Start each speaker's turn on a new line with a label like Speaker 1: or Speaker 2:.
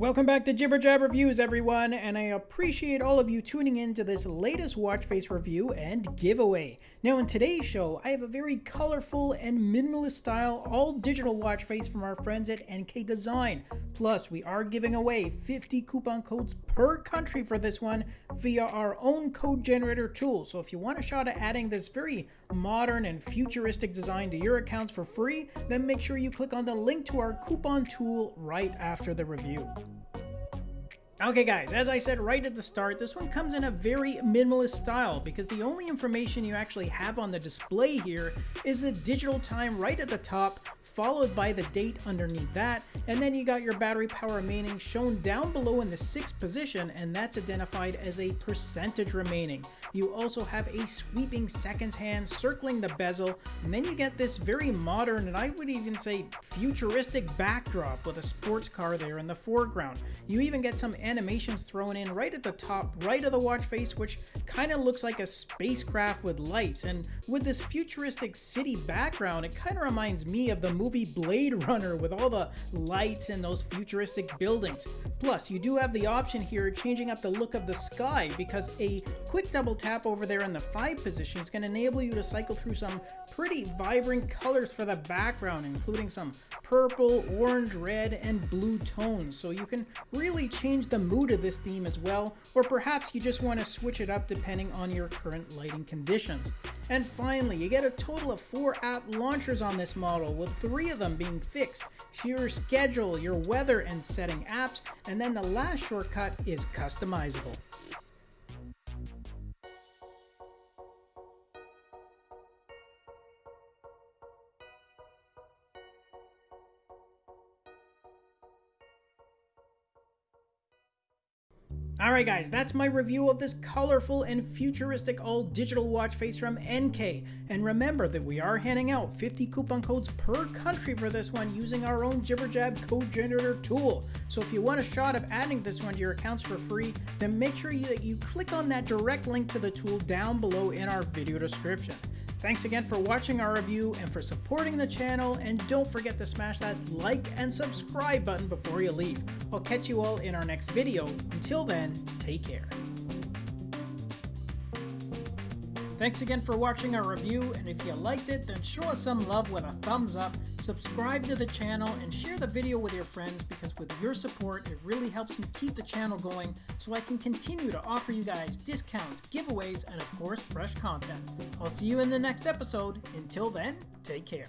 Speaker 1: Welcome back to Jibber Jab Reviews, everyone, and I appreciate all of you tuning in to this latest watch face review and giveaway. Now, in today's show, I have a very colorful and minimalist style all digital watch face from our friends at NK Design. Plus, we are giving away 50 coupon codes per country for this one via our own code generator tool. So, if you want a shot at adding this very modern and futuristic design to your accounts for free, then make sure you click on the link to our coupon tool right after the review. Okay guys, as I said right at the start, this one comes in a very minimalist style because the only information you actually have on the display here is the digital time right at the top followed by the date underneath that, and then you got your battery power remaining shown down below in the sixth position, and that's identified as a percentage remaining. You also have a sweeping seconds hand circling the bezel, and then you get this very modern, and I would even say futuristic backdrop with a sports car there in the foreground. You even get some animations thrown in right at the top right of the watch face, which kind of looks like a spacecraft with lights, and with this futuristic city background, it kind of reminds me of the movie Blade Runner with all the lights and those futuristic buildings. Plus, you do have the option here changing up the look of the sky because a quick double tap over there in the 5 position is going to enable you to cycle through some pretty vibrant colors for the background, including some purple, orange, red, and blue tones. So you can really change the mood of this theme as well, or perhaps you just want to switch it up depending on your current lighting conditions. And finally, you get a total of four app launchers on this model, with three of them being fixed to your schedule, your weather, and setting apps, and then the last shortcut is customizable. Alright guys, that's my review of this colorful and futuristic all-digital watch face from NK. And remember that we are handing out 50 coupon codes per country for this one using our own JibberJab code generator tool. So if you want a shot of adding this one to your accounts for free, then make sure that you click on that direct link to the tool down below in our video description. Thanks again for watching our review and for supporting the channel, and don't forget to smash that like and subscribe button before you leave. I'll catch you all in our next video. Until then, take care. Thanks again for watching our review, and if you liked it, then show us some love with a thumbs up, subscribe to the channel, and share the video with your friends because with your support, it really helps me keep the channel going so I can continue to offer you guys discounts, giveaways, and of course, fresh content. I'll see you in the next episode. Until then, take care.